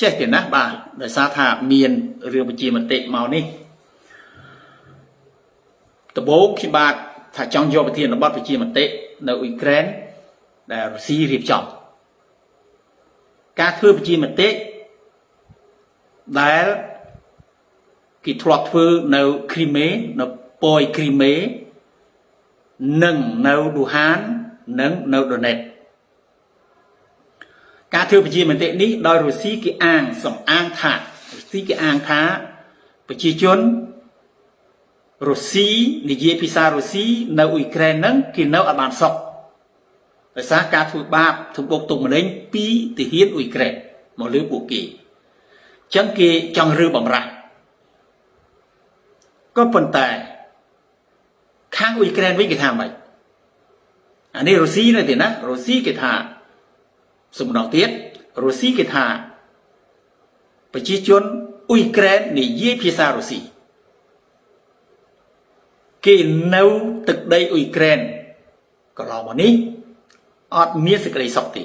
ចេះទេណាបាទដោយសារថាមានរឿងប្រជាមតិមកនេះដំបូងខ្ញុំបាទថាចង់យកប្រធានបទប្រជាមតិនៅអ៊ុយក្រែនដែលរុស្ស៊ីរៀបចំការធ្វើប្រជាមតិដែលគេធ្លាប់ធ្វើនៅគ្រីមេនៅប៉យគ្រីមេនិងនៅឌូហាននិងនៅដូណេត ការធ្វើប្រជាមតិនេះដោយរុស្ស៊ីគេអាងសំអាងថារុស្ស៊ីគេអាងថាប្រជាជនរុស្ស៊ីនិយាយភាសារុស្ស៊ីនៅអ៊ុយក្រែនហ្នឹងគេនៅអត់បានសុខដោយសារការធ្វើបាបធ្វើបុកទុកម្នេញពីទាហានអ៊ុយក្រែនមកលើពួកគេអញ្ចឹងគេចង់រើបំរាស់ក៏ប៉ុន្តែខាងអ៊ុយក្រែនវិញគេថាម៉េចអានេះរុស្ស៊ីនៅទេណារុស្ស៊ីគេថា សំដងទៀតរុស្ស៊ីគេថាប្រជាជនអ៊ុយក្រែននិយាយភាសារុស្ស៊ីគេនៅទឹកដីអ៊ុយក្រែនកន្លងមកនេះអត់មានសេចក្តីសុខទេ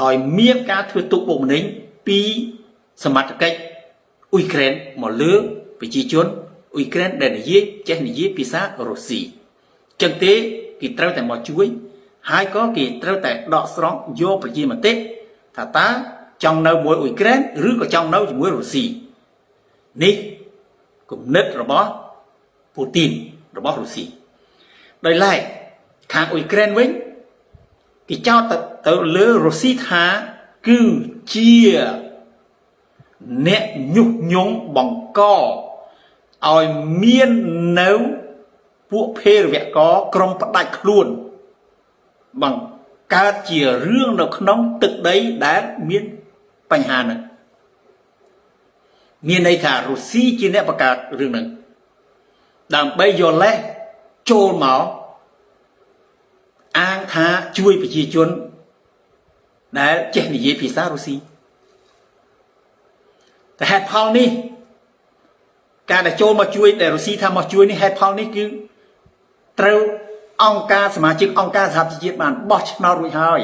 ដោយមានការធ្វើទុកបុកម្នេញពីសមត្ថកិច្ចអ៊ុយក្រែនមកលើប្រជាជនអ៊ុយក្រែនដែលនិយាយចេះនិយាយភាសារុស្ស៊ីចឹងទេគេត្រូវតែមកជួយ ហើយក៏គេត្រូវតែដកស្រង់យកប្រជាមតិថាតើចង់នៅមួយអ៊ុយក្រែនឬក៏ចង់នៅជាមួយរុស្ស៊ីនេះគំនិតរបស់ពូទីនរបស់រុស្ស៊ីដោយឡែកខាងអ៊ុយក្រែនវិញគេចោទទៅលើរុស្ស៊ីថាគឺជាអ្នកញុះញង់បង្កឲ្យមាននៅពួកភេរវកក្រុមផ្ដាច់ខ្លួន បង្កើតជារឿងនៅក្នុងទឹកដីដែលមានបញ្ហាហ្នឹងមានន័យថារុស្ស៊ីជាអ្នកបង្កើតរឿងហ្នឹងដើម្បីយកលេសចូលមកអាងថាជួយប្រជាជនដែលចេះនិយាយភាសារុស្ស៊ីតែហេតុផលនេះការដែលចូលមកជួយដែលរុស្ស៊ីថាមកជួយនេះហេតុផលនេះគឺត្រូវ អង្គការសមាជិកអង្គការសហប្រជាជាតិបានបោះឆ្នោតរួចហើយ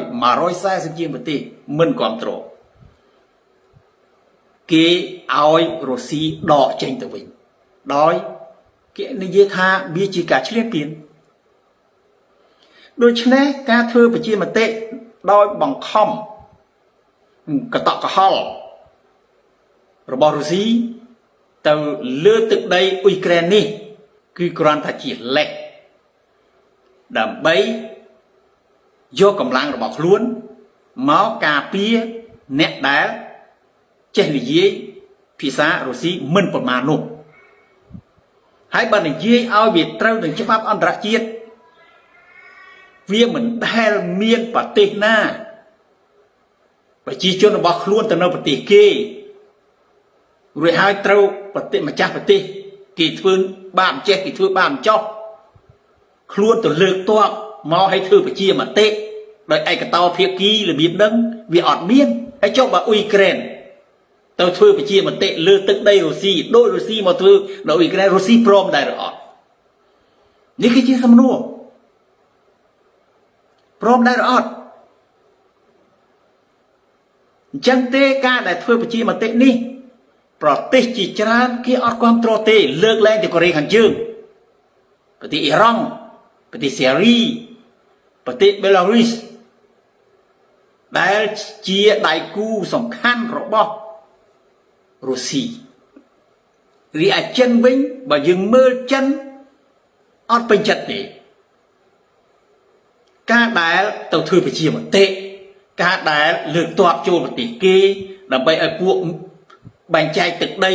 140ជាងប្រទេសមិនគ្រប់គ្រងគេឲ្យរុស្ស៊ីដកចេញទៅវិញដោយគេនិយាយថាវាជាការឈ្លានពានដូច្នេះការធ្វើប្រជាមតិដោយបង្ខំកតកកហល់របស់រុស្ស៊ីទៅលើទឹកដីអ៊ុយក្រែននេះ គឺគ្រាន់តែជាលេខ ដើម្បីយកកម្លាំងរបស់ខ្លួនមកការពារអ្នកដែលចេះនិយាយភាសារុស្ស៊ីមិនប្រមាណនោះហើយបើនិយាយឲ្យវាត្រូវនឹងច្បាប់អន្តរជាតិវាមិនដែលមានប្រទេសណាប្រជាជនរបស់ខ្លួនទៅនៅប្រទេសគេរួចហើយត្រូវប្រទេសម្ចាស់ប្រទេសគេធ្វើបាបចេះគេធ្វើបាបចោះ ខ្លួនទៅលើកតបមកឲ្យធ្វើប្រជាមតិដោយឯកតោភាគីរបៀបហ្នឹងវាអត់មានហើយចុះបើអ៊ុយក្រែនទៅធ្វើប្រជាមតិលើទឹកដីរុស្ស៊ីដោយរុស្ស៊ីមកធ្វើនៅអ៊ុយក្រែនរុស្ស៊ីព្រមដែរឬអត់នេះគឺជាសំណួរព្រមដែរឬអត់អញ្ចឹងទេការដែលធ្វើប្រជាមតិនេះ ប្រទេសជាច្រើនគេអត់គ្រប់គ្រងទេលើកលែងតែកូរ៉េខាងជើងប្រទេសអ៊ីរ៉ង់ ប្រទេសសេរីប្រទេសបេឡារុសដែលជាដៃគូសំខាន់របស់រុស្ស៊ីរីឯចិនវិញបើយើងមើលចិនអត់ពេញចិត្តទេការដែលទៅធ្វើប្រជាមតិការដែលលើកទ័ពចូលប្រទេសគេ ដើម្បីឲ្យពួកបែងចែកទឹកដី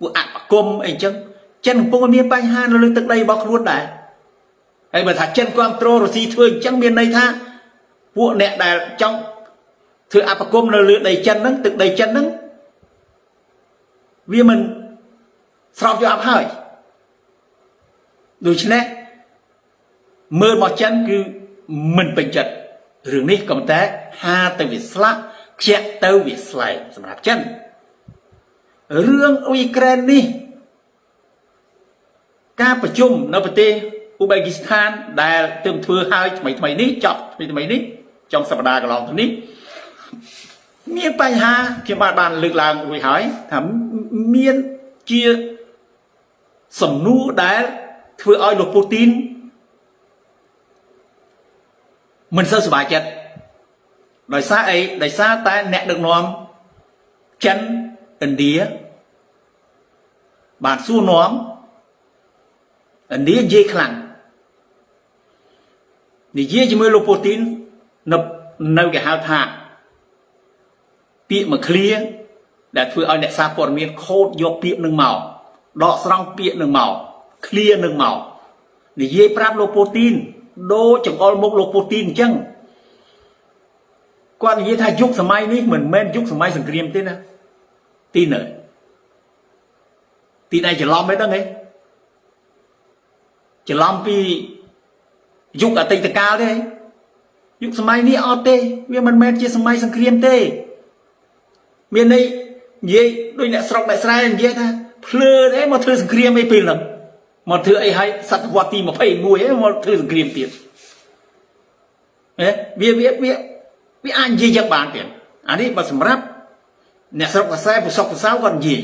ពួកអបគមអីចឹងចិនកំពុងមានបញ្ហានៅលើទឹកដីរបស់ខ្លួនដែរ ហើយបើថាចិនគ្រប់គ្រងរុស្ស៊ីធ្វើអញ្ចឹងមានន័យថាពួកអ្នកដែលចង់ធ្វើអបគមនៅលើដីចិនហ្នឹងទឹកដីចិនហ្នឹងវាមិនស្របយកអប់ហើយដូច្នេះមើលមកចិនគឺមិនពេញចិត្តរឿងនេះក៏តែហាទៅវាស្លាប់ខ្ជាក់ទៅវាស្លែកសម្រាប់ចិនរឿងអ៊ុយក្រែននេះ ការប្រជុំនៅប្រទេស អ៊ូបេគីស្ថានដែលទើបធ្វើហើយថ្មីថ្មីនេះចប់ថ្មីថ្មីនេះចុងសប្តាហ៍កន្លងទៅនេះមានបញ្ហាខ្ញុំបានបានលើកឡើងរួចហើយថាមានជាសំណួរដែលធ្វើឲ្យលោកពូទីនមិនសូវសប្បាយចិត្តដោយសារអីដោយសារតែអ្នកដឹកនាំចិនឥណ្ឌាបានសួរនាំឥណ្ឌានិយាយខ្លាំង និយាយជាមួយលោកពូទីននៅនៅគេហៅថាពាក្យមួយឃ្លាដែលធ្វើឲ្យអ្នកសារព័ត៌មានខូតយកពាក្យនឹងមកដកស្រង់ពាក្យនឹងមកឃ្លានឹងមកនិយាយប្រាប់លោកពូទីនដូចចង្អុលមុខលោកពូទីនអញ្ចឹងគាត់និយាយថាយុគសម័យនេះមិនមែនយុគសម័យសង្គ្រាមទេណាទីនៅទីណៃច្រឡំមិនដឹងទេច្រឡំពី យុគអតីតកាលទេយុគសម័យនេះអត់ទេ វាមិនមែនជាសម័យសង្គ្រាមទេ មានន័យនិយាយដូចអ្នកស្រុកអ្នកស្រែនិយាយថាភ្លើទេមកធ្វើសង្គ្រាមអីពេលហ្នឹងមកធ្វើអីឲ្យសតវត្សទី21ឯងមកធ្វើសង្គ្រាមទៀតហ៎វាវាវាវាអាចនិយាយយ៉ាងបានទៀតអានេះបើសម្រាប់អ្នកស្រុកកសែប្រសពប្រសៅគាត់និយាយ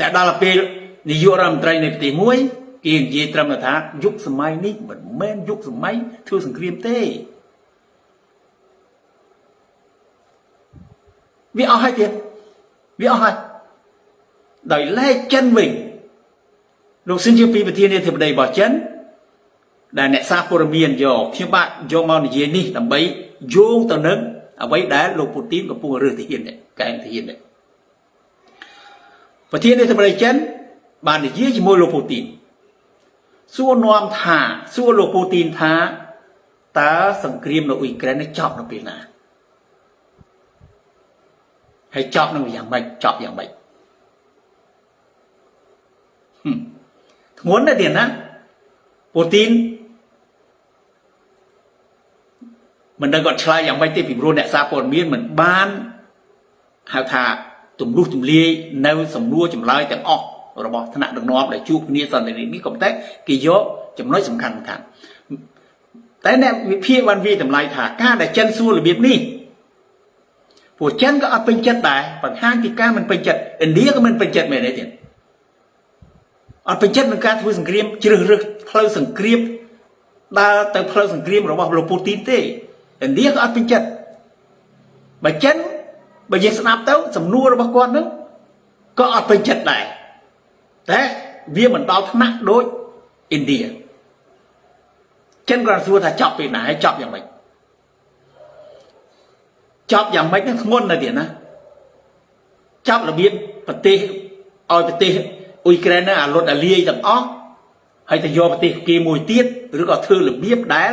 តែដល់ពេលនាយករដ្ឋមន្ត្រីនៃប្រទេសមួយ គេនិយាយត្រឹមថាយុគសម័យនេះមិនមែនយុគសម័យធ្វើសង្គ្រាមទេវាអស់ហើយទៀតវាអស់ហើយដោយឡែកចិនវិញលោកស៊ិនជាពីប្រធានាធិបតីរបស់ចិនដែលអ្នកសារព័ត៌មានយកខ្ញុំបាទយកមកនិយាយនេះដើម្បីយោងទៅនឹងអ្វីដែលលោកពូទីនកំពុងរើសទាហាននេះកែមទាហាននេះប្រធានាធិបតីចិនបាននិយាយជាមួយលោកពូទីន សួរនាំថាសួរលោកពូទីនថាតើសង្គ្រាមនៅអ៊ុយក្រែននេះចប់នៅពេលណាហើយចប់នឹងយ៉ាងម៉េចចប់យ៉ាងម៉េចធ្ងន់ណាស់ទៀតណាពូទីនមិនដឹងគាត់ឆ្លើយយ៉ាងម៉េចទេពីព្រោះអ្នកសារព័ត៌មានមិនបានហៅថាទម្លុះទម្លាយនៅសំណួរចម្លើយទាំងអស់ របស់ថ្នាក់ដឹកនាំដែលជួបគ្នាសន្តិនិកនេះក៏តែគេយកចំណុចសំខាន់សំខាន់តែអ្នកវិភាគបានវាតម្លៃថាការដែលចិនសួររបៀបនេះពួកចិនក៏អត់ពេញចិត្តដែរបង្ហាញពីការមិនពេញចិត្តឥណ្ឌាក៏មិនពេញចិត្តមែនទេទៀតអត់ពេញចិត្តនឹងការធ្វើសង្គ្រាមជ្រើសរើសផ្លូវសង្គ្រាមដើរទៅផ្លូវសង្គ្រាមរបស់លោកពូទីនទេឥណ្ឌាក៏អត់ពេញចិត្តបើចិនបើយើងស្ដាប់ទៅសំណួររបស់គាត់នឹងក៏អត់ពេញចិត្តដែរ តែវាមិនដល់ថ្នាក់ដូចឥណ្ឌាចិនគាត់សួរថាចប់ពេលណាហើយចប់យ៉ាងម៉េចចប់យ៉ាងម៉េចហ្នឹងធ្ងន់ណាស់ទៀតណាចប់របៀបប្រទេសឲ្យប្រទេសអ៊ុយក្រែនហ្នឹងអាលុតអាលាយទាំងអស់ហើយទៅយកប្រទេសគេមួយទៀតឬក៏ធ្វើរបៀបដែល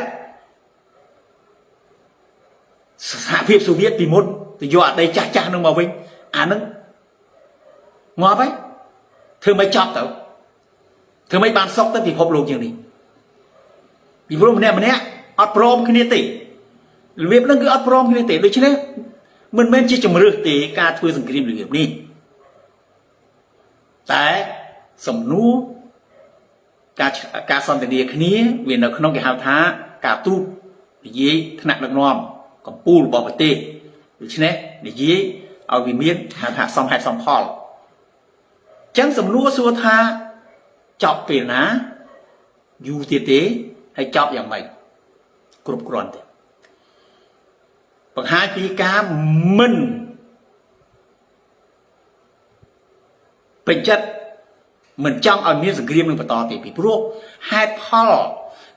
សហភាពសូវៀតពីមុនទៅយកអាដីចាស់ចាស់នឹងមកវិញអាហ្នឹងងាប់ហើយ ធ្វើមិនចប់ទៅធ្វើមិនបានសុកទៅពិភពលោកជាងនេះពីព្រោះម្នាក់ម្នាក់អត់ព្រមគ្នាទេរបៀបហ្នឹងគឺអត់ព្រមគ្នាទេដូច្នេះមិនមែនជាជំរឿសទេការធ្វើសង្គ្រាមរបៀបនេះតែសំណួរការការសន្ទនាគ្នាវានៅក្នុងគេហៅថាការទូតនិយាយថ្នាក់ដឹកនាំកម្ពុជារបស់ប្រទេសដូច្នេះនិយាយឲ្យវាមានហៅថាសំហេតុសំផល ចឹងសំណួរសួរថាចប់ពេលណាយូរទៀតទេហើយចប់យ៉ាងម៉េចគ្រប់គ្រាន់ទេបង្ហាញពីការមិនពេញចិត្តមិនចង់ឲ្យមានសង្គ្រាមនឹងបន្តទៀតពីព្រោះហេតុផល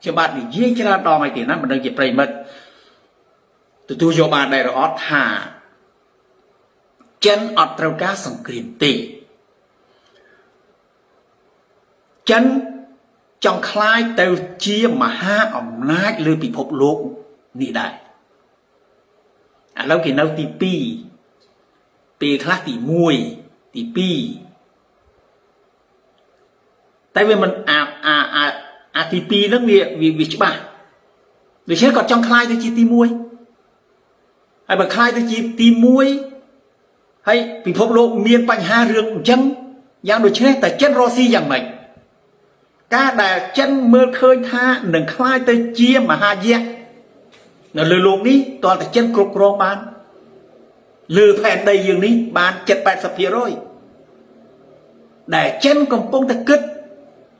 ខ្ញុំបាទនិយាយច្រើនដងហើយទៀតណាមិនដឹងជាប្រិមិត្តទទួលយកបានដែរឬអត់ថាចិនអត់ត្រូវការសង្គ្រាមទេ ចិនចង់คล้ายទៅជាមហាអំណាចលើពិភពលោកនេះដែរឥឡូវគេនៅទី2ពេលខ្លះទី1ទី2តែវាមិនអាអាអាអាទី2ហ្នឹងវាវាច្បាស់ដូច្នេះគាត់ចង់คล้ายទៅជាទី1ហើយបើคล้ายទៅជាទី1ហើយពិភពលោកមានបញ្ហារឿងអញ្ចឹងយ៉ាងដូចនេះតែចិនរស់ស៊ីយ៉ាងម៉េច ការដែលចិនមើលឃើញថានឹងคล้ายទៅជាមហាយក្សនៅលើโลกនេះតើតែចិនគ្រប់គ្រងបាន លើផែនដីយើងនេះបាន7 80%ដែលចិនកំពុងតែគិត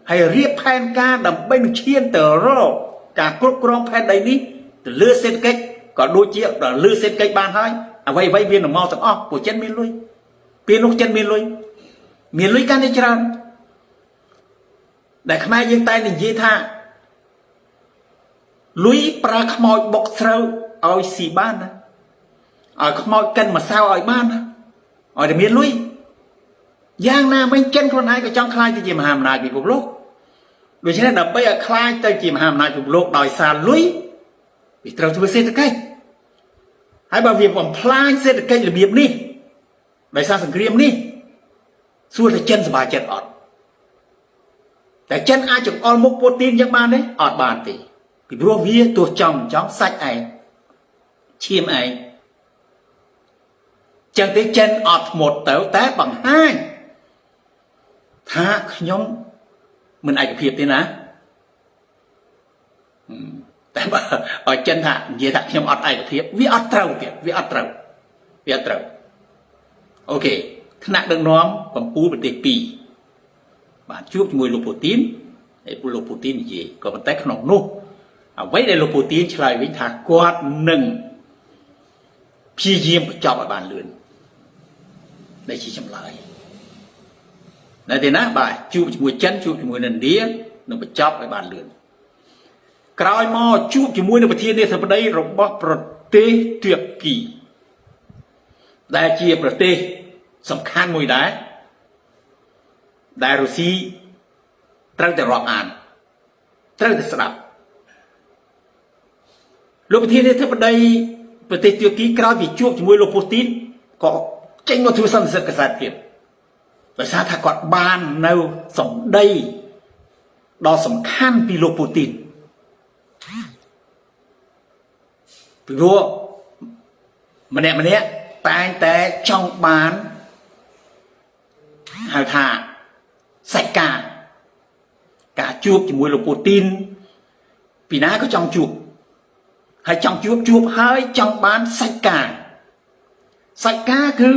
ហើយរៀបផែនការដើម្បីនឹងឈានទៅរកការគ្រប់គ្រងផែនដីនេះទៅលើសេដ្ឋកិច្ចក៏ដូចជាដល់លើសេដ្ឋកិច្ចបានហើយអ្វីអ្វីវានឹងមកទាំងអស់ពួកចិនមានលុយពេលនោះចិនមានលុយមានលុយកាន់តែច្រើន ដែលខ្មែរយើងតែនិយាយថាលុយប្រើខ្មោចបុកស្រូវឲ្យស៊ីបានណាឲ្យខ្មោចកិនម្សៅឲ្យបានណាឲ្យតែមានលុយយ៉ាងណាមិញចិនខ្លួនឯងក៏ចង់ខ្លាយទៅជាមហាអំណាចពិភពលោកដូច្នេះដើម្បីឲ្យខ្លាយទៅជាមហាអំណាចពិភពលោកដោយសារលុយវាត្រូវធ្វើសេដ្ឋកិច្ចហើយបើវាបំផ្លាញសេដ្ឋកិច្ចរបៀបនេះដោយសារសង្គ្រាមនេះសួរថាចិនសប្បាយចិត្តអត់ តែចិនអាចចង្អុលមុខពូទីនយ៉ាងបានទេអត់បានទេពីព្រោះវាទោះចង់ចង់សាច់ឯងឈាមឯងចឹងទេចិនអត់ធ្មត់ទៅតែបង្ហាញថាខ្ញុំមិនឯកភាពទេណាតែបើឲ្យចិនថានិយាយថាខ្ញុំអត់ឯកភាពវាអត់ត្រូវទៀតវាអត់ត្រូវវាអត់ត្រូវអូខេថ្នាក់ដឹកនាំកម្ពុជាប្រទេស2 បាទជួបជាមួយលោកពូទីនហើយលោកពូទីននិយាយក៏ប៉ុន្តែក្នុងនោះអ្វីដែលលោកពូទីនឆ្លើយវិញថាគាត់នឹងព្យាយាមបញ្ចប់ឲ្យបានលឿនដែលជាចម្លើយនៅទីណាបាទជួបជាមួយចិនជួបជាមួយឥណ្ឌានឹងបញ្ចប់ឲ្យបានលឿនក្រោយមកជួបជាមួយនឹងប្រធានាធិបតីរបស់ប្រទេសទួរគីដែលជាប្រទេសសំខាន់មួយដែរ ដែលរុស្ស៊ីត្រូវតែរាប់អានត្រូវតែស្ដាប់លោកប្រធានាធិបតីប្រទេសទួរគីក្រោយពីជួបជាមួយលោកពូទីនក៏ចេញមកធ្វើសន្និសីទកសែតព្រាបដោយសារថាគាត់បាននៅសម្ដីដ៏សំខាន់ពីលោកពូទីនពីព្រោះម្នាក់ម្នាក់តែងតែចង់បានហៅថា សាច់ការការជួបជាមួយលោកពូទីនពីណាក៏ចង់ជួបហើយចង់ជួបជួបហើយចង់បានសាច់ការសាច់ការគឺ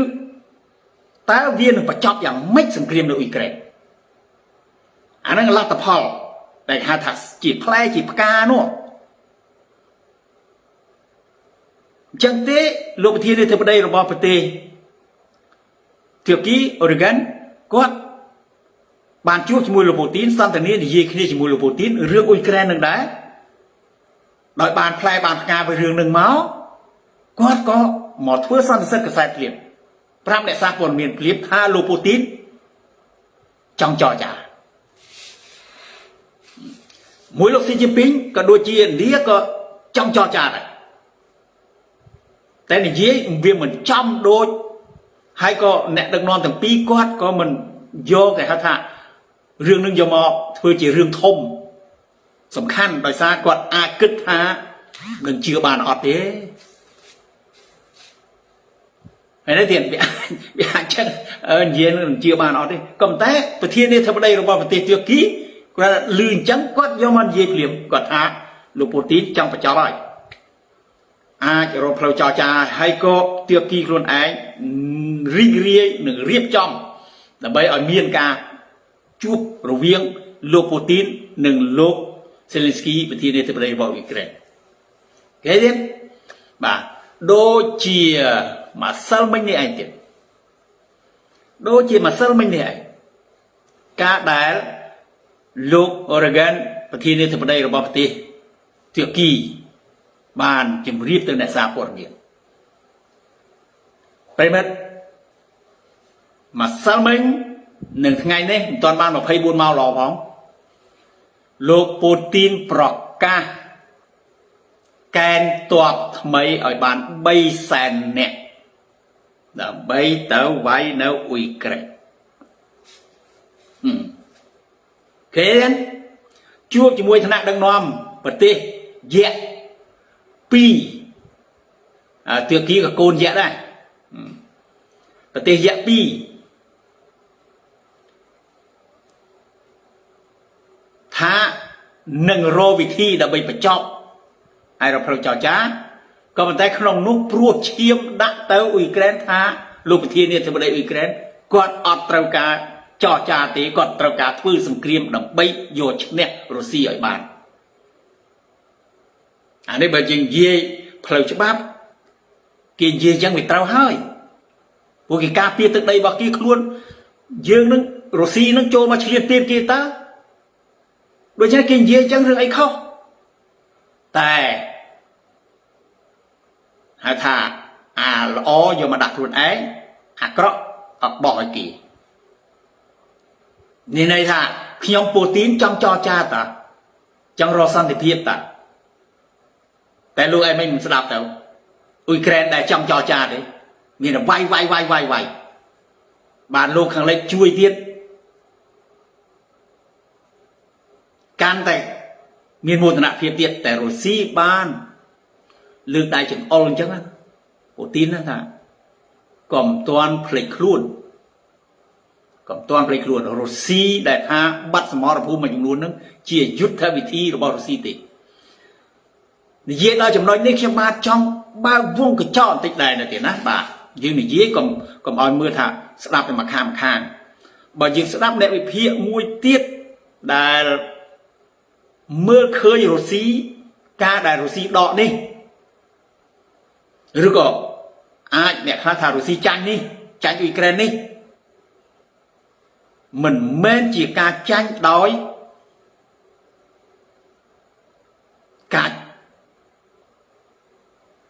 តើវានឹងបញ្ចប់យ៉ាងម៉េចសង្គ្រាមនៅអ៊ុយក្រែនអាហ្នឹងលទ្ធផលដែលហៅថាជាផ្លែជាផ្កានោះអញ្ចឹងទេលោកប្រធានាធិបតីរបស់ប្រទេសទួរគីអូរ៉េហ្គិនគាត់ បានជួបជាមួយលោកពូទីនសន្ទនានិយាយគ្នាជាមួយលោកពូទីនរឿងអ៊ុយក្រែននឹងដែរដោយបានផ្លែបានផ្កាពីរឿងនឹងមកគាត់ក៏មកធ្វើសន្និសីទកសែតភ្លាមប្រាប់អ្នកសារព័ត៌មានភ្លាមថាលោកពូទីនចង់ចរចាមួយលោកស៊ីជីពីងក៏ដូចជាឥណ្ឌាក៏ចង់ចរចាដែរតែនិយាយវាមិនចំដូចហើយក៏អ្នកដឹកនាំទាំងពីរគាត់ក៏មិនយកគេហៅថា រឿងនឹងយកមកធ្វើជារឿងធំសំខាន់ដោយសារគាត់អាចគិតថានឹងជឿបានអត់ទេហើយនេះទៀតវាវាអាចចឹងនិយាយនឹងជឿបានអត់ទេក៏ប៉ុន្តែប្រធានាធិបតីរបស់ប្រទេសទួរគីគាត់លឺអញ្ចឹងគាត់យកមកនិយាយភ្លាមគាត់ថាលោកពូទីនចង់បញ្ចប់ហើយអាចរកផ្លូវចរចាហើយក៏ទួរគីខ្លួនឯងរីករាយនឹងរៀបចំដើម្បីឲ្យមានការ ជួបរវាងលោកពូទីននិងលោក Zelensky ប្រធានាធិបតីរបស់អ៊ុយក្រែនគេទៀតបាទដូចជាម្សិលមិញនេះឯងទៀតដូចជាម្សិលមិញនេះឯងការដែលលោក Oregon ប្រធានាធិបតីរបស់ប្រទេសទួរគីបានជម្រាបទៅអ្នកសារព័ត៌មានប្រិមិត្តម្សិលមិញ នឹងថ្ងៃនេះមិនទាន់បាន24ម៉ោងល្អផងលោកពូទីនប្រកាសកែនតបថ្មីឲ្យបាន3សែននាក់ដើម្បីទៅវាយនៅអ៊ុយក្រែនគេជួបជាមួយថ្នាក់ដឹកនាំប្រទេសយៈ2អាទឿគីក៏កូនយៈដែរប្រទេសយៈ2 ថានឹងរកវិធីដើម្បីបញ្ចប់ហើយរកផ្លូវចរចាក៏ប៉ុន្តែក្នុងនោះព្រោះឈាមដាក់ទៅអ៊ុយក្រែនថាលោកប្រធានាធិបតីអ៊ុយក្រែនគាត់អត់ត្រូវការចរចាទេគាត់ត្រូវការធ្វើសង្គ្រាមដើម្បីយកឈ្នះរុស្ស៊ីឲ្យបានអានេះបើយើងនិយាយផ្លូវច្បាប់គេនិយាយចឹងវាត្រូវហើយព្រោះគេការពារទឹកដីរបស់គេខ្លួនយើងនឹងរុស្ស៊ីនឹងចូលមកឈ្លានពានគេតើ ដូច្នេះគេនិយាយចឹងរឿងអីខុសតែហៅថាអាល្អយកមកដាក់ខ្លួនឯងអាក្រក់អត់បោះឲ្យគេនេះន័យថាខ្ញុំពូទីនចង់ចរចាតាចង់រកសន្តិភាពតាតែលោកឯងមិនស្ដាប់ទៅអ៊ុយក្រែនដែលចង់ចរចាទេមានតែវាយវាយវាយវាយវាយបានលោកខាងលិចជួយទៀត កាន់តែមានមោទនភាពទៀតតែរុស្ស៊ីបានលើកដៃចង្អុលអញ្ចឹងពូទីនថាកុំទាន់ភ្លេចខ្លួនកុំទាន់ភ្លេចខ្លួនរុស្ស៊ីដែលថាបាត់សមរភូមិមួយចំនួនហ្នឹងជាយុទ្ធវិធីរបស់រុស្ស៊ីទេនិយាយដល់ចំណុចនេះខ្ញុំបាទចង់បើកវងកញ្ចក់បន្តិចដែរនៅទៀតណាបាទយើងនិយាយកុំកុំឲ្យមើលថាស្ដាប់តែមួយខាងខាងបើយើងស្ដាប់អ្នកវិភាគមួយទៀតដែល មើលឃើញរុស្ស៊ីការដែលរុស្ស៊ីដកនេះឬក៏អាចអ្នកខ្លះថារុស្ស៊ីចាញ់នេះចាញ់អ៊ុយក្រែននេះមិនមែនជាការចាញ់ដោយការ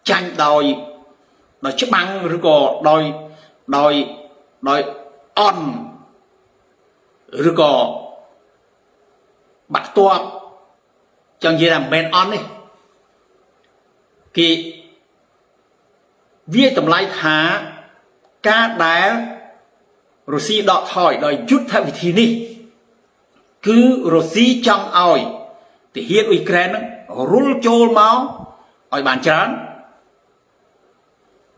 ចាញ់ដោយដោយច្បាំងឬក៏ដោយដោយដោយអន់ឬក៏បាក់ទ័ព ចង់និយាយថាមិនមែនអន់ទេគេវាតម្លៃថាការដែលរុស្ស៊ីដកថយដោយយុទ្ធវិធីនេះគឺរុស្ស៊ីចង់ឲ្យទាហានអ៊ុយក្រែននឹងរុលចូលមកឲ្យបានច្រើន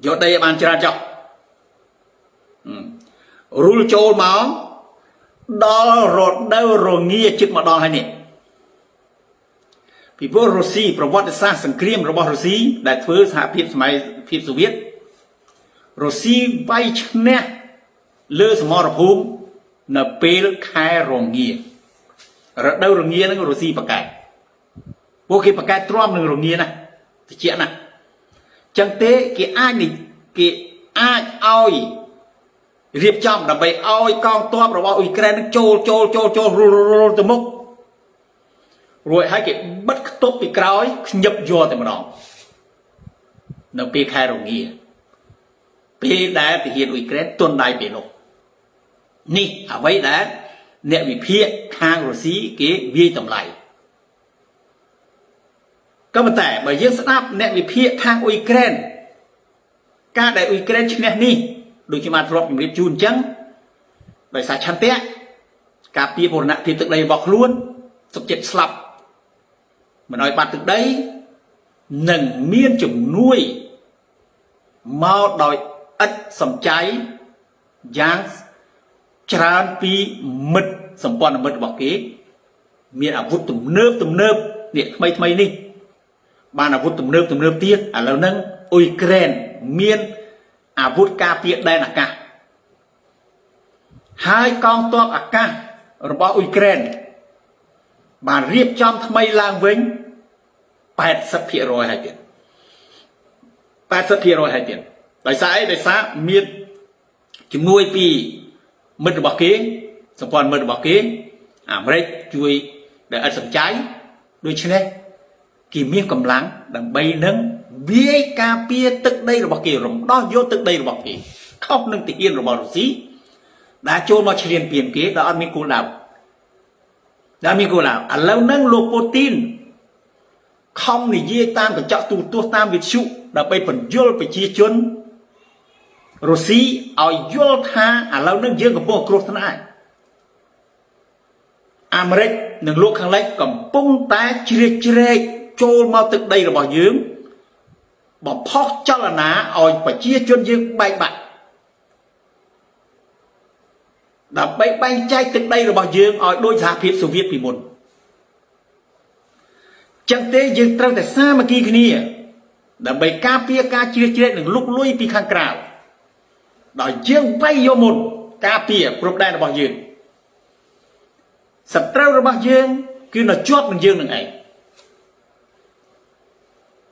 យកដីឲ្យបានច្រើនចុះរុលចូលមកដល់រដូវរងាជិតមកដល់ហើយនេះ ពីព្រោះរុស្ស៊ីប្រវត្តិសាស្ត្រសង្គ្រាមរបស់រុស្ស៊ីដែលធ្វើសហភាពសម័យភាពសូវៀតរុស្ស៊ីវាយឈ្នះលើសមរភូមិនៅពេលខែរងារដូវរងានឹងរុស្ស៊ីបកែពួកគេបកែទ្រាំនឹងរងាណាតិចណាចឹងទេគេអាចគេអាចឲ្យរៀបចំដើម្បីឲ្យកងទ័ពរបស់អ៊ុយក្រែននឹងចូលចូលចូលចូលរុលរុលទៅមុខ រួចហើយគេបិទខ្ទប់ពីក្រោយខ្ញឹបយកតែម្ដងនៅពេលខែរងាពេលដែលទាហានអ៊ុយក្រែនទន់ដៃពេលនោះនេះអ្វីដែលអ្នកវិភាគខាងរុស្ស៊ីគេវាយតម្លៃក៏ប៉ុន្តែបើយើងស្ដាប់អ្នកវិភាគខាងអ៊ុយក្រែនការដែលអ៊ុយក្រែនឈ្នះនេះដូចជាបានធ្លាប់ជម្រាបជូនអញ្ចឹងដោយសារឆន្ទៈការពារបូរណភាពទឹកដីរបស់ខ្លួនសុខចិត្តស្លាប់ មិនឲ្យបាត់ទឹកដីនឹងមានជំនួយមកដោយឥតសំចៃយ៉ាងច្រើនពីមិត្តសម្ព័ន្ធមិត្តរបស់គេ មានអាវុធទំនើបទំនើបនេះថ្មីថ្មីនេះ បានអាវុធទំនើបទំនើបទៀតឥឡូវហ្នឹងអ៊ុយក្រែនមានអាវុធការពារដែនអាកាសហើយកងទ័ពអាកាសរបស់អ៊ុយក្រែនបានរៀបចំថ្មីឡើងវិញ 80%ហើយទៀត80%ហើយទៀតដោយសារអីដោយសារមានជំនួយពីមិត្តរបស់គេសម្ព័ន្ធមិត្តរបស់គេអាមេរិកជួយដែលឥតសំចៃដូច្នេះគេមានកម្លាំងដើម្បីនឹងវាយការពារទឹកដីរបស់គេរំដោះយកទឹកដីរបស់គេខុសនឹងទាហានរបស់រុស្ស៊ីដែលចូលមកឈ្លានពានគេដែលអត់មានគោលដៅដែលមានគោលដៅឥឡូវហ្នឹងលោកពូទីន ខំនិយាយតាមកញ្ចក់ទូទស្សន៍តាមវិទ្យុដើម្បីបញ្យល់ប្រជាជនរុស្ស៊ីឲ្យយល់ថាឥឡូវនេះយើងកំពុងគ្រោះថ្នាក់អាមេរិកនិងលោកខាងលិចកំពុងតែជ្រៀតជ្រែកចូលមកទឹកដីរបស់យើងបំផុសចលនាឲ្យប្រជាជនយើងបែកបាក់ដើម្បីបែងចែកទឹកដីរបស់យើងឲ្យដូចសហភាពសូវៀតពីមុន ចឹងទេយើងត្រូវតែសាមគ្គីគ្នាដើម្បីការពារការជ្រៀតជ្រែកនិងលុកលុយពីខាងក្រៅដោយយើងវាយយកមុនការពារព្រំដែនរបស់យើងសត្រូវរបស់យើងគឺនៅជាប់នឹងយើងនឹងឯង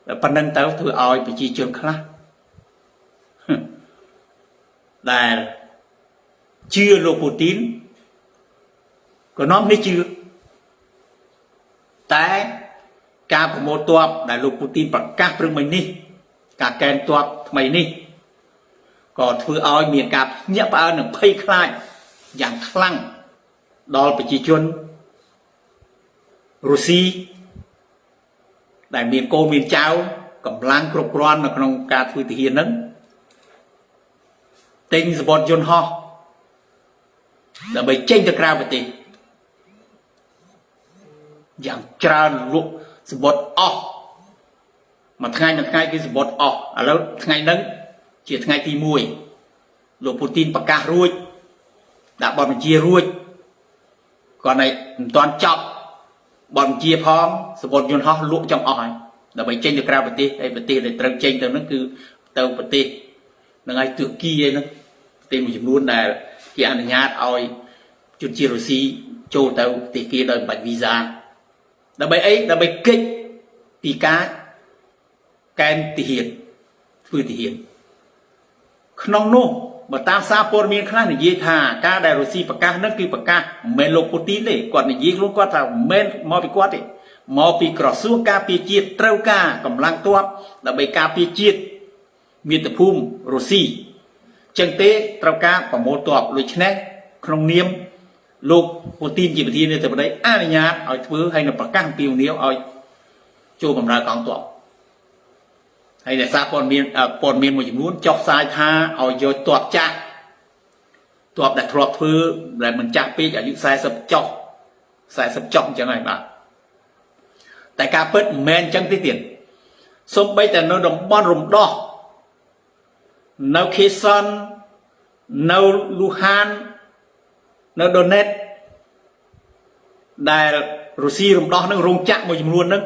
តែប៉ុណ្្នឹងទៅធ្វើឲ្យប្រជាជនខ្លះដែលជឿលោកពូទីនក៏នាំនេះជឿតែ ការប្រមូលទ័ពដែលលោកពូទីនប្រកាសព្រឹកមិញនេះ ការកែនទ័ពថ្មីនេះក៏ធ្វើឲ្យមានការភ្ញាក់ផ្អើលនិងភ័យខ្លាចយ៉ាងខ្លាំងដល់ប្រជាជនរុស្ស៊ីដែលមានកូនមានចៅកម្លាំងគ្រប់គ្រាន់នៅក្នុងការធ្វើទាហានហ្នឹងទិញសបតយន្តហោះដើម្បីចេញទៅក្រៅប្រទេសយ៉ាងច្រើនលក់ សបតអស់មួយថ្ងៃមួយថ្ងៃគឺសបតអស់ឥឡូវថ្ងៃហ្នឹងជាថ្ងៃទី1លោកពូទីនប្រកាសរួចដាក់បទបញ្ជារួចគាត់ឲ្យមិនទាន់ចប់បទបញ្ជាផងសបតយន្តហោះលក់ចំអស់ហើយដើម្បីចេញទៅក្រៅប្រទេសហើយប្រទេសដែលត្រូវចេញទៅហ្នឹងគឺទៅប្រទេសនឹងឲ្យទឺគីឯហ្នឹងប្រទេសមួយចំនួនដែលគេអនុញ្ញាតឲ្យជនជាតិរុស្ស៊ីចូលទៅប្រទេសគេដោយមិនបាច់វីសា ដើម្បីអីដើម្បីគេចពីការកែនទាហានធ្វើទាហានក្នុងនោះបើតាមសារព័ត៌មានខ្លះនិយាយថាការដែលរុស្ស៊ីប្រកាសនឹងគឺប្រកាសមិនមែនលោកពូទីនទេគាត់និយាយខ្លួនគាត់ថាមិនមែនមកពីគាត់ទេមកពីក្រសួងការពារជាតិត្រូវការកម្លាំងទ័ពដើម្បីការពារជាតិមាតុភូមិរុស្ស៊ីចឹងទេត្រូវការប្រមូលទ័ពដូច្នេះក្នុងនាម លោកពូទីនជាប្រធានាធិបតីអនុញ្ញាតឲ្យធ្វើហើយនឹងប្រកាសអំពាវនាវឲ្យចូលបម្រើកងទ័ពហើយដែលសារព័ត៌មានព័ត៌មានមួយចំនួនចុះផ្សាយថាឲ្យយកទ័ពចាស់ទ័ពដែលធ្លាប់ធ្វើដែលមិនចាស់ពេកអាយុ40ចុះ40ចុះអញ្ចឹងហើយបាទតែការពិតមិនមែនអញ្ចឹងទេទៀតសូម្បីតែនៅតំបន់រំដោះនៅខេសននៅលូហាន នៅដូណេតដែលរុស្ស៊ីរំដោះនឹងរោងចក្រមួយចំនួននឹង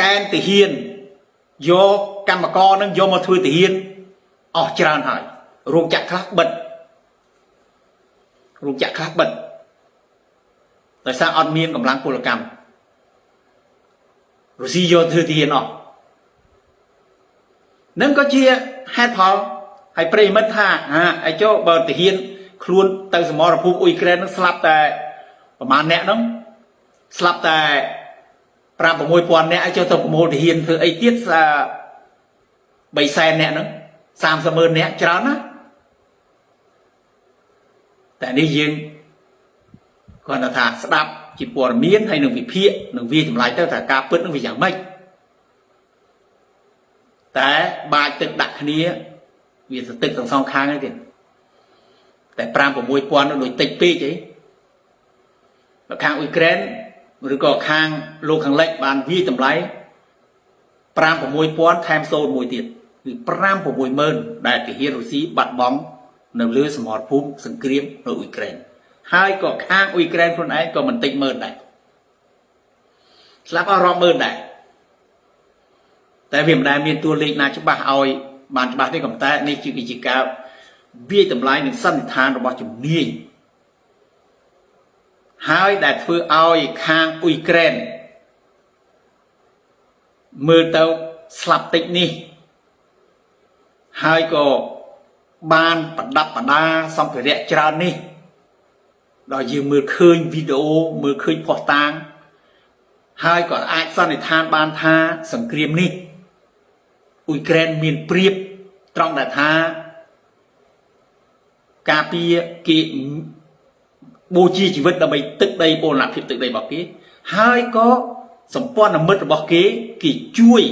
កែនទាហានយកកម្មករនឹងយកមកធ្វើទាហានអស់ច្រើនហើយរោងចក្រខ្លះបិទរោងចក្រខ្លះបិទដោយសារអត់មានកម្លាំងពលកម្មរុស្ស៊ីយកធ្វើទាហានអស់នឹងក៏ជាហេតុផលហើយប្រិមិត្តថាហាឯចុះបើទាហាន ខ្លួនទៅសមរភូមិអ៊ុយក្រែននឹងស្លាប់តែប្រហែលអ្នកហ្នឹងស្លាប់តែ5 6000អ្នកឲ្យចុះទៅប្រមូលទាហានធ្វើអីទៀត3សែនអ្នកហ្នឹង30ម៉ឺនអ្នកច្រើនណាតែនេះយើងគាត់ថាស្ដាប់ជាព័ត៌មានហើយនឹងវិភាគនឹងវាចម្លាយទៅថាការពិតនឹងវាយ៉ាងម៉េចតែបាចទឹកដាក់គ្នាវាទៅទឹកទាំងសងខាងហ្នឹងទៀត តែ5 6000នោះដូចតិចពេកអីបើខាងអ៊ុយក្រែនឬក៏ខាងលោកខាងលិចបានវាយតម្លៃ5 6000ថែមសូនមួយទៀតគឺ5 60000ដែលទាហានរុស្ស៊ីបាត់បង់នៅលើសមរភូមិសង្គ្រាមនៅអ៊ុយក្រែនហើយក៏ខាងអ៊ុយក្រែនខ្លួនឯងក៏មិនតិចម៉ឺនដែរស្លាប់អស់រាប់ម៉ឺនដែរតែវាមិនដែលមានតួលេខណាច្បាស់ឲ្យបានច្បាស់ទេក៏តែនេះជាការ វាយតម្លៃនឹងសន្និដ្ឋានរបស់ជំនាញហើយដែលធ្វើឲ្យខាងអ៊ុយក្រែនមើលទៅស្លាប់តិចនេះ ហើយក៏បានប្រដាប់ប្រដាសម្ភារៈច្រើននេះដល់យើងមើលឃើញវីដេអូមើលឃើញផុសតាង ហើយក៏អាចសន្និដ្ឋានបានថាសង្គ្រាមនេះអ៊ុយក្រែនមានព្រៀបត្រង់ដែលថា ការពារគេបូជាជីវិតដើម្បីទឹកដីបូរណភាពទឹកដីរបស់គេហើយក៏សម្ព័ន្ធមិត្តរបស់គេគេជួយ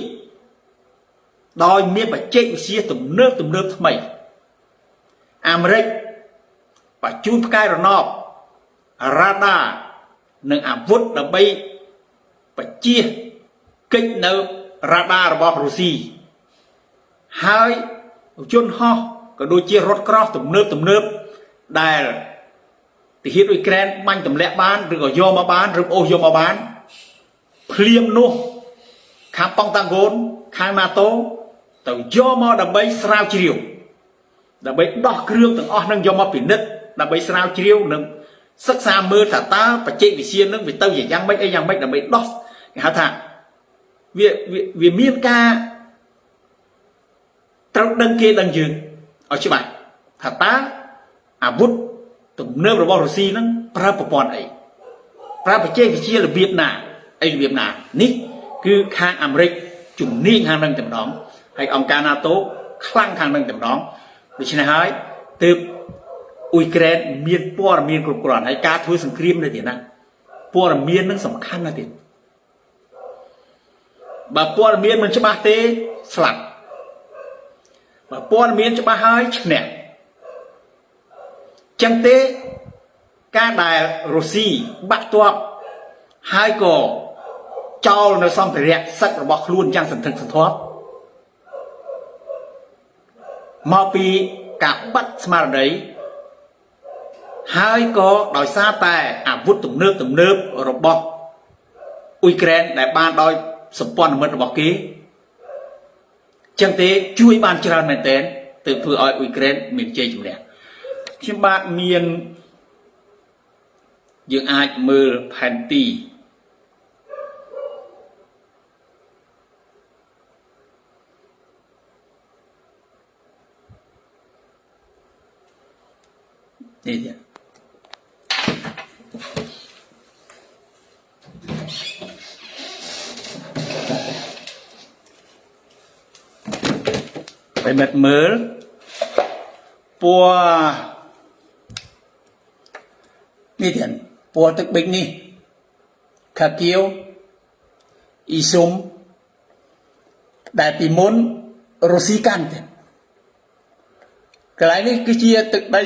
ដោយមានបច្ចេកវិទ្យាទំនើបទំនើបថ្មី អាមេរិកបញ្ជូនផ្កាយរណបរ៉ាដានិងអាវុធដើម្បីបជាកិច្ចនៅរ៉ាដារបស់រុស្ស៊ីហើយយន្តហោះ ក៏ដូចជារថក្រោះទំនើបទំនើបដែលទាហានអ៊ុយក្រែនបាញ់ទម្លាក់បានឬក៏យកមកបានឬអូសយកមកបានភ្លាមនោះខាងប៉ង់តាងហ្គោនខាង NATO ទៅយកមកដើម្បីស្រាវជ្រាវដើម្បីដោះគ្រឿងទាំងអស់នឹងយកមកពិនិត្យដើម្បីស្រាវជ្រាវនិងសិក្សាមើលថាតើបច្ចេកវិទ្យានឹងវាទៅយ៉ាងម៉េចអីយ៉ាងម៉េចដើម្បីដោះគេហៅថាវាវាមានការត្រូវដឹងគេដឹងយើង ឲ្យច្បាស់ថាតើអាវុធទំនើបរបស់រុស្ស៊ីហ្នឹងប្រើប្រព័ន្ធអីប្រើបច្ចេកវិទ្យារបៀបណាអីរបៀបណានេះគឺខាងអាមេរិកជំនាញខាងនឹងតែម្ដងហើយអង្គការ NATO ខ្លាំងខាងនឹងតែម្ដងដូច្នេះហើយទើបអ៊ុយក្រែនមានព័ត៌មានគ្រប់គ្រាន់ហើយការធ្វើសង្គ្រាមនៅទីណាព័ត៌មាននឹងសំខាន់ណាស់ទៀតបើព័ត៌មានមិនច្បាស់ទេស្លាប់ បើព័ត៌មានច្បាស់ហើយឈ្នះចឹងទេការដែលរុស្ស៊ីបាក់ទ័ពហើយក៏ចោលនៅសម្ភារៈសឹករបស់ខ្លួនយ៉ាងសន្ធឹកសន្ធាប់មកពីការបាត់ស្មារតីហើយក៏ដោយសារតែអាវុធទំនើបទំនើបរបស់អ៊ុយក្រែនដែលបានដោយសម្ព័ន្ធមិត្តរបស់គេ ចឹងទេជួយបានច្រើនមែនទែនទើបធ្វើឲ្យអ៊ុយក្រែនមានជ័យជំនះខ្ញុំបាទមានយើងអាចមើលផែនទីនេះទៀត បិមិត្តមើលពណ៌នេះទៀតពណ៌ទឹកប៊ិចនេះខាគៀវអ៊ីស៊ុំដែលពីមុនរុស្ស៊ីកាន់ទៀតកន្លែងនេះគឺជាទឹកដី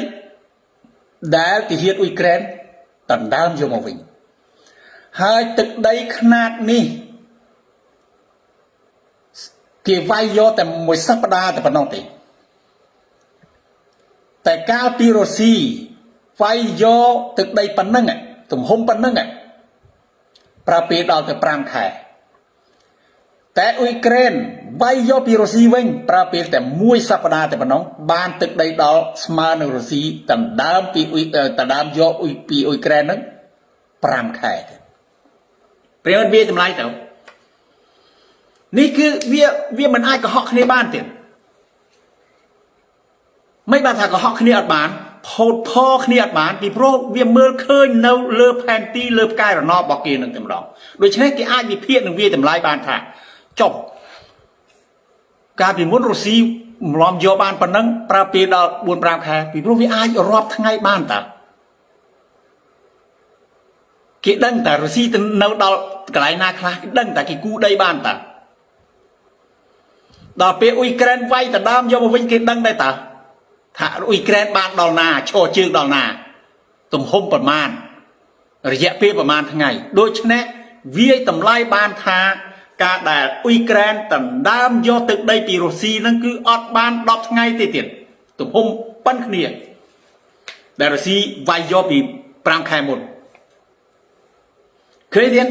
ដែលទាហានអ៊ុយក្រែនដណ្ដើមយកមកវិញហើយទឹកដីខ្នាតនេះ គេវាយយកតែមួយសប្តាហ៍តែប៉ុណ្ណោះទេតែកាលពីរុស្ស៊ីវាយយកទឹកដីប៉ុណ្ណឹងទំហំប៉ុណ្ណឹងប្រើពេលដល់ទៅ5ខែតែអ៊ុយក្រែនវាយយកពីរុស្ស៊ីវិញប្រើពេលតែមួយសប្តាហ៍តែប៉ុណ្ណោះបានទឹកដីដល់ស្មើនឹងរុស្ស៊ីដណ្ដើមពីអ៊ុយដណ្ដើមយកអ៊ុយពីអ៊ុយក្រែនហ្នឹង5ខែទេព្រាមវាតម្លៃទៅ នេះគឺវាវាមិនអាចកុហកគ្នាបានទៀតមិនបានថាកុហកគ្នាអត់បានផោតផគ្នាអត់បានពីព្រោះវាមើលឃើញនៅលើផែនទីលើផ្កាយរណបរបស់គេនឹងតែម្ដងដូច្នេះគេអាចវិភាគនឹងវាតម្លៃបានថាចុះកាលពីមុនរុស្ស៊ីម្លំយកបានប៉ុណ្ណឹងប្រើពេលដល់4 5ខែពីព្រោះវាអាចរាប់ថ្ងៃបានតាគេដឹងតែរុស្ស៊ីទៅនៅដល់កន្លែងណាខ្លះគេដឹងតែគេគូដីបានតា ដល់ពេលអ៊ុយក្រែនវាយដណ្ដើមយកមកវិញគេដឹងដែរតាថាអ៊ុយក្រែនបានដល់ណាឈរជើងដល់ណា ទំហំប្រមាណរយៈពេលប្រមាណថ្ងៃដូច្នេះវាយតម្លៃបានថាការដែលអ៊ុយក្រែនដណ្ដើមយកទឹកដីពីរុស្ស៊ីហ្នឹងគឺអត់បាន10ថ្ងៃទេទៀតទំហំប៉ុនគ្នាដែលរុស្ស៊ីវាយយកពី5ខែមុនឃើញទេ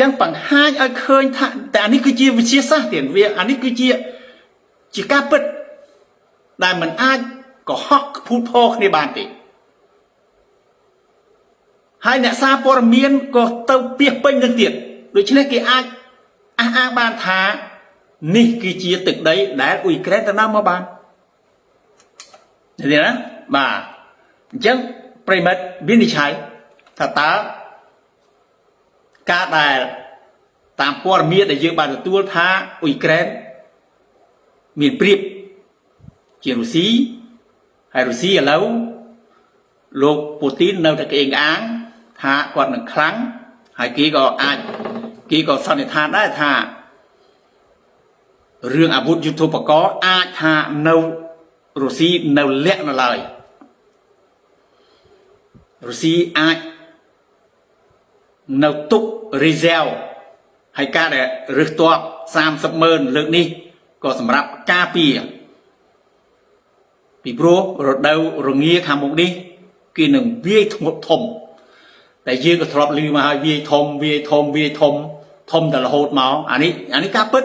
ចឹងបង្ហាញឲ្យឃើញថាតែអានេះគឺជាវិទ្យាសាស្ត្រទៀតវាអានេះគឺជាជាការពិតដែលมันអាចកុហកភូតផរគ្នាបានទេហើយអ្នកសារព័ត៌មានក៏ទៅពីពេញនឹងទៀតដូច្នេះគេអាចអះអាងបានថានេះគឺជាទឹកដីដែលអ៊ុយក្រែនទៅណាមកបានឃើញទេណាបាទអញ្ចឹងប្រិមិត្តវិនិច្ឆ័យថាតើ ការដែលតាមព័ត៌មានដែលយើងបានទទួលថាអ៊ុយក្រែនមានព្រៀបជារុស្ស៊ីហើយរុស្ស៊ីឥឡូវលោកពូទីននៅតែក្អេងក្អាងថាគាត់នឹងខ្លាំងហើយគេក៏អាចគេក៏សន្និដ្ឋានដែរថារឿងអាវុធយុទ្ធោបករណ៍អាចថានៅរុស្ស៊ីនៅលាក់នៅឡើយរុស្ស៊ីអាច នៅទុក reserve ហើយការដែលរឹសតប30ម៉ឺនលើកនេះក៏សម្រាប់ការពារពីព្រោះរដូវរងាខាងមុខនេះគេនឹងវាយធ្ងន់ធំតែយើងក៏ធ្លាប់ឮមកហើយវាយធំវាយធំវាយធំធំតែរហូតមកអានេះអានេះការពិត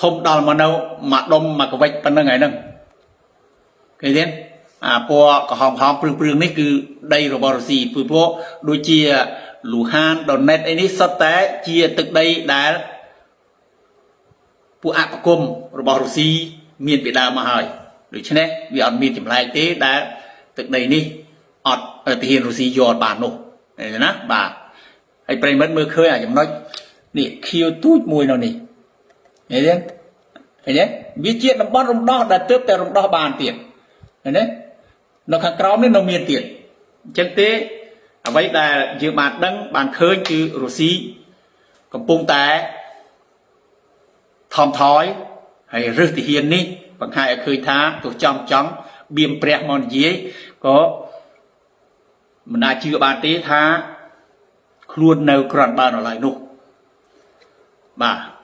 ធំដល់មកនៅមកដុំមកកវិចប៉ុណ្្នឹងហើយហ្នឹងឃើញទេអាពណ៌ក្រហមក្រហមព្រឿងព្រឿងនេះគឺដីរបស់រុស្ស៊ីពីព្រោះដូចជា លូហានដុណេតអីនេះសុទ្ធតែជាទឹកដីដែលពួកអបគមរបស់រុស្ស៊ីមានពីដើមមកហើយដូច្នេះវាអត់មានចម្លែកទេដែលទឹកដីនេះអត់ទាហានរុស្ស៊ីយកបាននោះឃើញទេណាបាទហើយប្រិមិត្តមើលឃើញអាចំណុចនេះខៀវទូចមួយនៅនេះឃើញទេឃើញទេវាជាតំបន់រំដោះដែលទើបតែរំដោះបានទៀតឃើញទេនៅខាងក្រោមនេះនៅមានទៀតអញ្ចឹងទេ អ្វីដែលយើងបានដឹងបានឃើញគឺរុស្ស៊ីកំពុងតែថមថយហើយរឹសទាហាននេះបង្ហាញឲ្យឃើញថាទោះចំចង់បៀមព្រះមកនិយាយក៏មិនអាចជឿបានទេថាខ្លួននៅក្រន់បានឡើយនោះបាទ